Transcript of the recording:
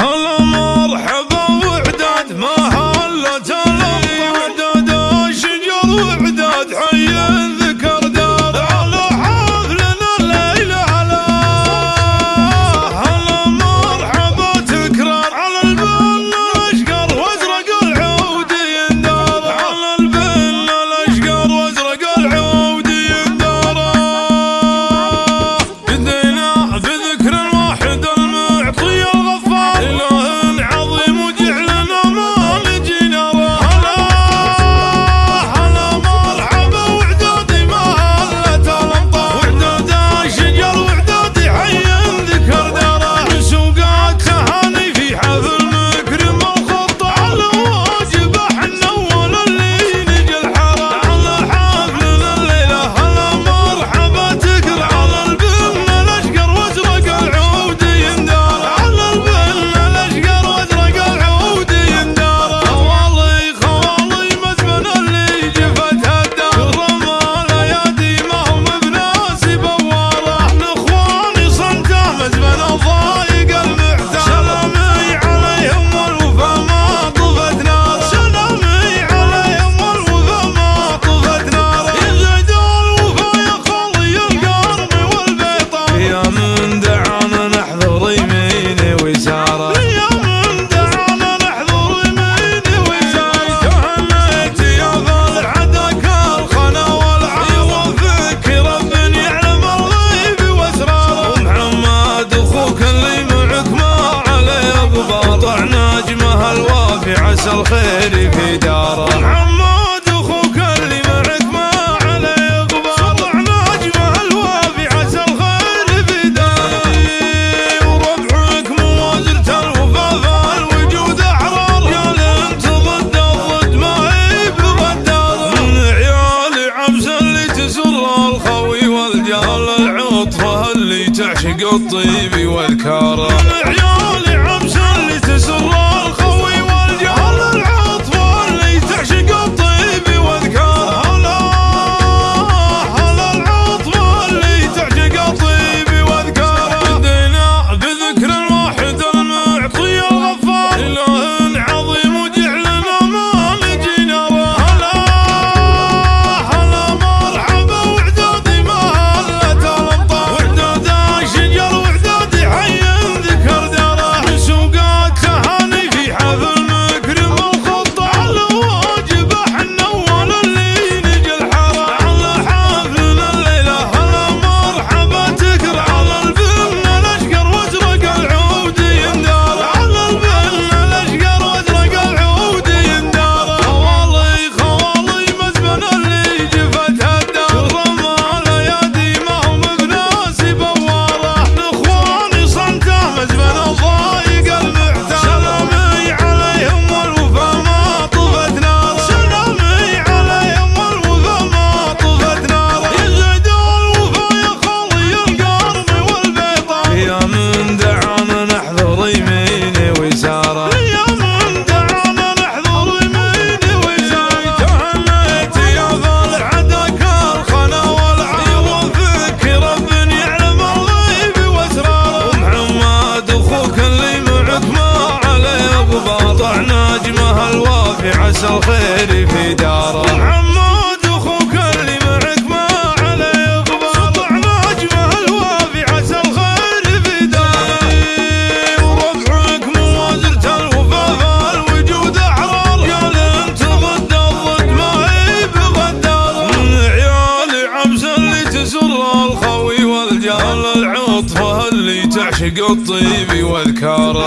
الخير تعشق عسى الخير في داره محمود أخوك اللي معك ما عليه غبار سطع نجمه الوافي عسى الخير في داره وربعك موازرة الوفا الوجود احرار قال انت ضد الضد ما هي بغدار. من عيال عبس اللي تسر الخوي والجال العطفه اللي تعشق الطيب واذكاره